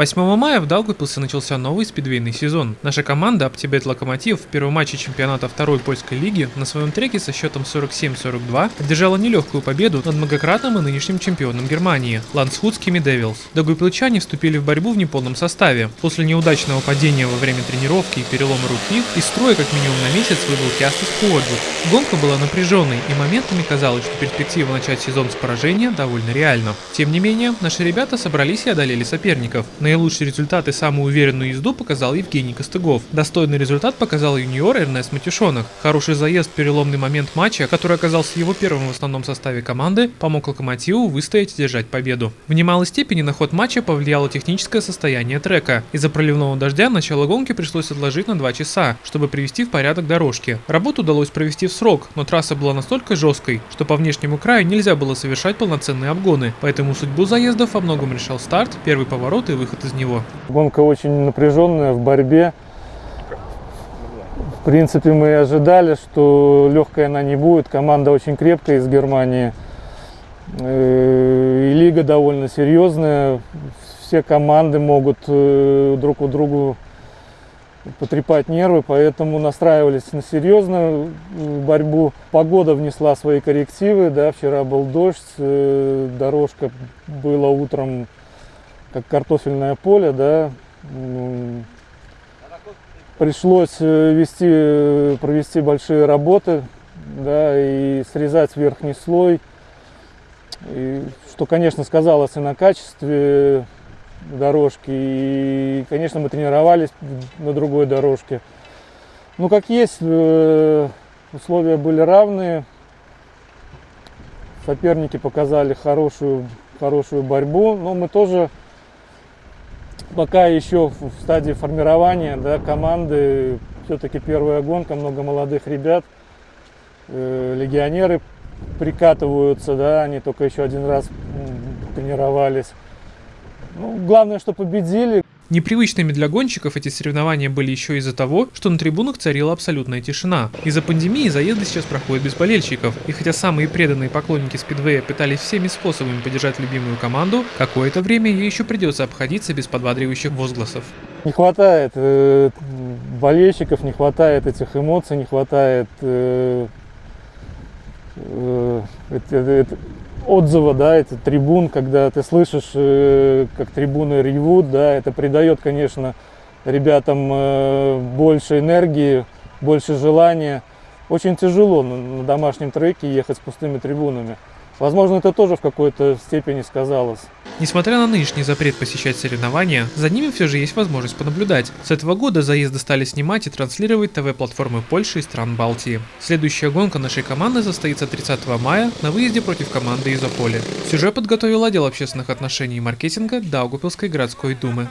8 мая в Даугавпилсе начался новый спидвейный сезон. Наша команда Аптибет Локомотив в первом матче чемпионата второй польской лиги на своем треке со счетом 47-42 одержала нелегкую победу над многократным и нынешним чемпионом Германии – ландсхудскими Девилс. Даугавпилчане вступили в борьбу в неполном составе. После неудачного падения во время тренировки и перелома руки из строя как минимум на месяц выбыл Кястас Хуоджут. Гонка была напряженной и моментами казалось, что перспектива начать сезон с поражения довольно реальна. Тем не менее, наши ребята собрались и одолели соперников. На Наилучший результат и самую уверенную езду показал Евгений Костыгов. Достойный результат показал юниор Эрнест Матюшонок. Хороший заезд переломный момент матча, который оказался его первым в основном составе команды, помог Локомотиву выстоять и держать победу. В немалой степени на ход матча повлияло техническое состояние трека. Из-за проливного дождя начало гонки пришлось отложить на 2 часа, чтобы привести в порядок дорожки. Работу удалось провести в срок, но трасса была настолько жесткой, что по внешнему краю нельзя было совершать полноценные обгоны, поэтому судьбу заездов во многом решал старт, первый поворот и выход выход из него? Гонка очень напряженная в борьбе. В принципе, мы ожидали, что легкая она не будет. Команда очень крепкая из Германии. Э, и лига довольно серьезная. Все команды могут э, друг у другу потрепать нервы, поэтому настраивались на серьезную борьбу. Погода внесла свои коррективы, да, вчера был дождь, э, дорожка была утром как картофельное поле, да, пришлось э, вести, э, провести большие работы, да, и срезать верхний слой, и, что, конечно, сказалось и на качестве дорожки, и, конечно, мы тренировались на другой дорожке. Ну, как есть, э, условия были равные, соперники показали хорошую, хорошую борьбу, но мы тоже пока еще в стадии формирования да, команды. Все-таки первая гонка, много молодых ребят. Э, легионеры прикатываются, да, они только еще один раз тренировались. Ну, главное, что победили. Непривычными для гонщиков эти соревнования были еще из-за того, что на трибунах царила абсолютная тишина. Из-за пандемии заезды сейчас проходят без болельщиков, и хотя самые преданные поклонники спидвея пытались всеми способами поддержать любимую команду, какое-то время ей еще придется обходиться без подбадривающих возгласов. Не хватает э, болельщиков, не хватает этих эмоций, не хватает э, э, это, отзыва, да, это трибун, когда ты слышишь, э, как трибуны ревут, да, это придает, конечно, ребятам э, больше энергии, больше желания. Очень тяжело на домашнем треке ехать с пустыми трибунами. Возможно, это тоже в какой-то степени сказалось. Несмотря на нынешний запрет посещать соревнования, за ними все же есть возможность понаблюдать. С этого года заезды стали снимать и транслировать ТВ-платформы Польши и стран Балтии. Следующая гонка нашей команды состоится 30 мая на выезде против команды Изополи. Сюжет подготовил отдел общественных отношений и маркетинга Даугупилской городской думы.